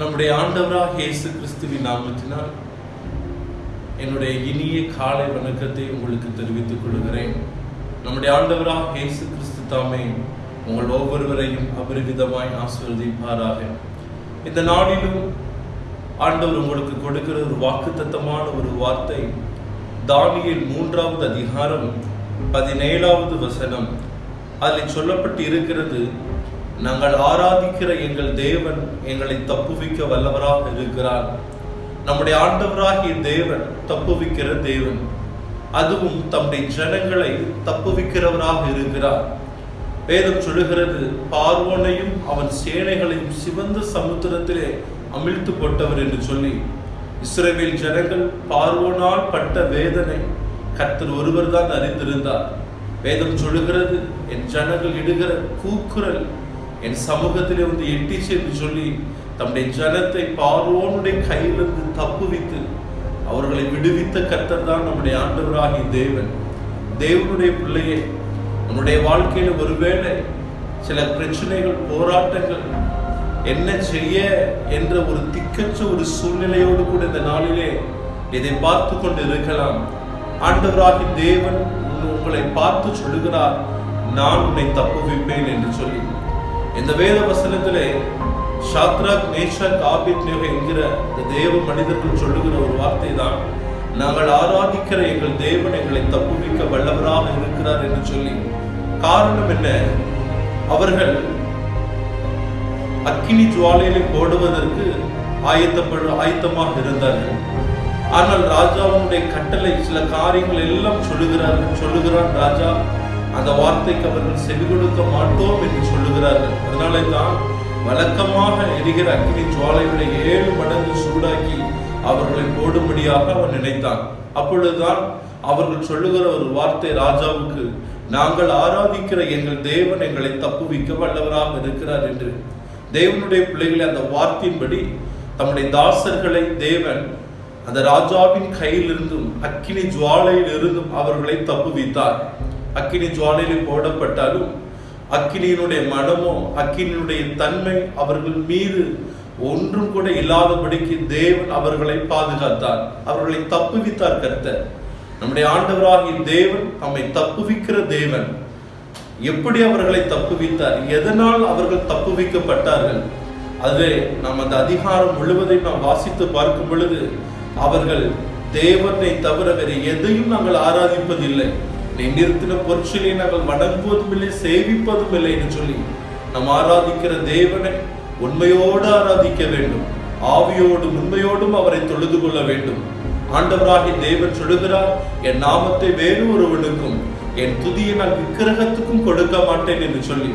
நம்முடைய ஆண்டவராக இயேசு கிறிஸ்துவின் நாமத்தினால் என்னுடைய இனிய காலை வணக்கத்தை உங்களுக்கு தெரிவித்துக் கொள்கிறேன். நம்முடைய ஆண்டவராக இயேசு கிறிஸ்து தாமே உங்கள் ஒவ்வொருவரையும் அபரிவிதமாய் ஆசிர்வதிப்பாராக. இந்த நாளிலும் ஆண்டவர் உங்களுக்கு கொடுக்கிற ஒரு வாக்குத்தத்தமான ஒரு வார்த்தை தானியேல் மூன்றாவது அதிகாரம் பதினேழாவது வசனம். அதில் சொல்லப்பட்டு இருக்கிறது நாங்கள் ஆராதிக்கிற எங்கள் தேவன் எங்களை தப்புவிக்க வல்லவராக இருக்கிறார். நம்முடைய ஆண்டவராகிய தேவன் தப்புவிக்கிற தேவன். அதுவும் தம்முடைய ஜனங்களை தப்புவிக்கிறவராக இருக்கிறார். வேதம் சொல்லுகிறது பார்வோனையும் அவன் சேனைகளையும் சிவந்த சமுத்திரத்திலே அமிழ்த்து போட்டவர் என்று சொல்லி இஸ்ரேவேல் ஜனங்கள் பார்வோனால் பட்ட வேதனை கர்த்தர் ஒருவர் தான் அறிந்திருந்தார். வேதம் சொல்லுகிறது என் ஜனங்கள் இடுகிற கூக்குரல் என் சமூகத்திலே வந்து எட்டிச்சு என்று சொல்லி தம்முடைய ஜனத்தை பார்வோனுடைய கையிலிருந்து தப்புவித்து அவர்களை விடுவித்த கர்த்தர் தான் நம்முடைய ஆண்டவராகிய தேவன். தேவனுடைய பிள்ளையே நம்முடைய வாழ்க்கையில ஒருவேளை சில பிரச்சனைகள் போராட்டங்கள் என்ன செய்ய என்ற ஒரு திக்கற்ற ஒரு சூழ்நிலையோடு கூட இந்த நாளிலே இதை பார்த்து கொண்டு இருக்கலாம். ஆண்டவராகி தேவன் உங்களை பார்த்து சொல்லுகிறார் நான் உன்னை தப்புவிப்பேன் என்று சொல்லி. இந்த வேத வசனத்திலே ஷாத்ராக் மேஷாக் ஆபித்னேக என்கிற இந்த தேவ மனிதர்கள் சொல்லுகிற ஒரு வார்த்தை தான் நாங்கள் ஆராதிக்கிற எங்கள் தேவன் எங்களை தப்புவிக்க வல்லவராக இருக்கிறார் என்று சொல்லி. காரணம் என்ன? அவர்கள் அக்கினி ஜுவாலையிலே போடுவதற்கு ஆயத்தப்படு ஆயத்தமாக இருந்தார்கள். ஆனால் ராஜாவுடைய கட்டளை சில காரியங்கள் எல்லாம் சொல்லுகிறார்கள் சொல்லுகிறான் ராஜா. அந்த வார்த்தைக்கு அவர்கள் செவி கொடுக்க மாட்டோம் என்று சொல்லுகிறார்கள். அதனாலே தான் வழக்கமாக எரிகிற அக்னி ஜுவாலைகளை ஏழு மடங்கு சூடாக்கி அவர்களை போடும்படியாக அவன் நினைத்தான். அப்பொழுதுதான் அவர்கள் சொல்லுகிற ஒரு வார்த்தை ராஜாவுக்கு நாங்கள் ஆராதிக்கிற எங்கள் தேவன் எங்களை தப்புவிக்க வல்லவராக இருக்கிறார் என்று. தேவனுடைய பிள்ளைகளை அந்த வார்த்தையின்படி தம்முடைய தாசர்களை தேவன் அந்த ராஜாவின் கையிலிருந்தும் அக்கினி ஜுவாலையிலிருந்தும் அவர்களை தப்புவித்தார். அக்கினி ஜுவாலையில் போடப்பட்டாலும் அக்கினியினுடைய மனமோ அக்கினியினுடைய தன்மை அவர்கள் மீது ஒன்றும் கூட இல்லாதபடிக்கு தேவன் அவர்களை பாதுகாத்தார். அவர்களை தப்புவித்தார் கர்த்தர். நம்முடைய ஆண்டவராகிய தேவன் நம்மை தப்புவிக்கிற தேவன். எப்படி அவர்களை தப்புவித்தார்? எதனால் அவர்கள் தப்புவிக்கப்பட்டார்கள்? அதுவே நாம் அந்த அதிகாரம் முழுவதையும் நாம் வாசித்து பார்க்கும் பொழுது அவர்கள் தேவனை தவிர வேறு எதையும் நாங்கள் ஆராதிப்பதில்லை. நீ நிறுத்தின பொருட்களை நாங்கள் வணங்குவதும் இல்லை சேவிப்பதும் இல்லை என்று சொல்லி நாம் ஆராதிக்கிற தேவனை உண்மையோடு ஆராதிக்க வேண்டும். ஆவியோடும் உண்மையோடும் அவரை தொழுது கொள்ள வேண்டும். ஆண்டவராகி தேவன் சொல்லுகிறார் என் நாமத்தை வேறு ஒருவனுக்கும் என் துதியை நான் விக்கிரகத்துக்கும் கொடுக்க மாட்டேன் என்று சொல்லி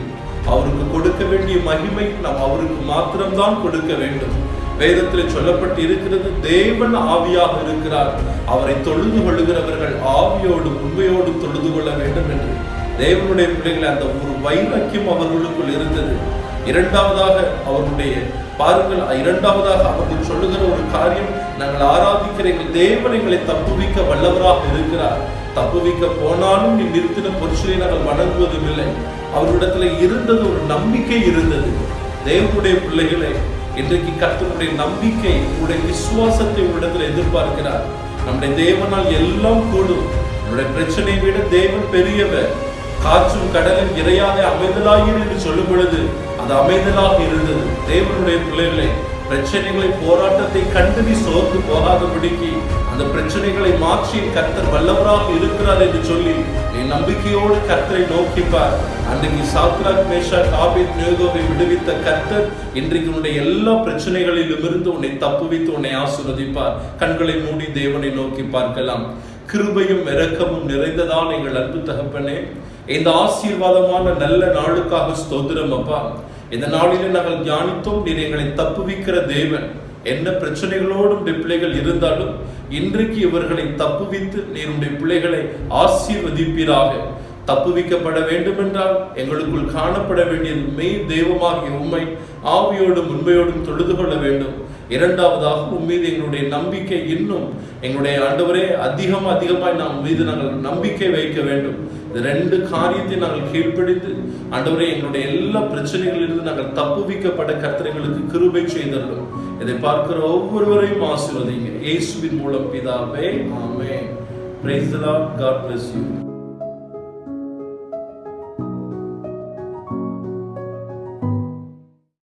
அவருக்கு கொடுக்க வேண்டிய மகிமை நாம் அவருக்கு மாத்திரம்தான் கொடுக்க வேண்டும். வேதத்தில் சொல்லப்பட்டு இருக்கிறது தேவன் ஆவியாக இருக்கிறார். அவரை தொழுது கொள்ளுகிறவர்கள் ஆவியோடு உண்மையோடும் தொழுது கொள்ள வேண்டும் என்று. தேவனுடைய பிள்ளைகளை அந்த ஒரு வைராக்கியம் அவர்களுக்குள் இருந்தது. இரண்டாவதாக அவருடைய பாருங்கள் இரண்டாவதாக அவர்கள் சொல்லுகிற ஒரு காரியம் நாங்கள் ஆராதிக்கிற எங்கள் தேவன் எங்களை தப்புவிக்க வல்லவராக இருக்கிறார். தப்புவிக்க போனாலும் நீ நிறுத்தின பொருட்களை நாங்கள் வணங்குவதும் இல்லை. அவரிடத்துல இருந்தது ஒரு நம்பிக்கை இருந்தது. தேவனுடைய பிள்ளைகளை இன்றைக்கு கர்த்தருடைய நம்பிக்கை உங்களுடைய விசுவாசத்தை உங்களிடத்தில் எதிர்பார்க்கிறார். நம்முடைய தேவனால் எல்லாம் கூடும். நம்முடைய பிரச்சனையை விட தேவன் பெரியவர். காற்றும் கடலும் இறையாத அமைதலாயிரு என்று சொல்லும் பொழுது அது அமைதலாக இருந்தது. தேவனுடைய பிள்ளைகளை பிரச்சனைகளை போராட்டத்தை கண்டு நீ சோர்ந்து போகாதபடிக்கு அந்த பிரச்சனைகளை மாற்றி கர்த்தர் வல்லவராக இருக்கிறார் என்று சொல்லி நீ நம்பிக்கையோடு கர்த்தரை நோக்கிப்பார். அன்றைக்கு சாத்ராக் மேஷா காபித் நேகோவை விடுவித்த கர்த்தர் இன்றைக்கு உன்னுடைய எல்லா பிரச்சனைகளிலும் இருந்து உன்னை தப்புவித்து உன்னை ஆசிர்வதிப்பார். கண்களை மூடி தேவனை நோக்கி பார்க்கலாம். கிருபையும் இறக்கமும் நிறைந்ததான் எங்கள் அன்பு தகப்பனே இந்த ஆசீர்வாதமான நல்ல நாளுக்காக ஸ்தோத்திரம் அப்பா. இந்த நாளிலே நாங்கள் தியானித்தோம் நீர் எங்களை தப்புவிக்கிற தேவன். என்ன பிரச்சனைகளோடும் பிள்ளைகள் இருந்தாலும் இன்றைக்கு இவர்களை தப்புவித்து நீருடைய பிள்ளைகளை ஆசீர்வதிப்பீராக. தப்புவிக்கப்பட வேண்டும் என்றால் எங்களுக்குள் காணப்பட வேண்டியது மெய் தெய்வமாகிய உண்மை ஆவியோடும் உண்மையோடும் தொழுது கொள்ள வேண்டும். இரண்டாவதாக உம்மீது எங்களுடைய நம்பிக்கை இன்னும் எங்களுடைய ஆண்டவரே அதிகம் அதிகமாய் நாம் மீது நாங்கள் நம்பிக்கை வைக்க வேண்டும். இந்த ரெண்டு காரியத்தை நாங்கள் கீழ்ப்பிடித்து ஆண்டவரே எங்களுடைய எல்லா பிரச்சனைகளிலிருந்து நாங்கள் தப்புவிக்கப்பட்ட கர்த்தனைகளுக்கு கிருபை செய்தோம் இதை பார்க்கிற ஒவ்வொருவரையும் ஆசிர்வதிங்க இயேசுவின் மூலம் பிதாவே ஆமே பிரைஸ் காட் lord. யூ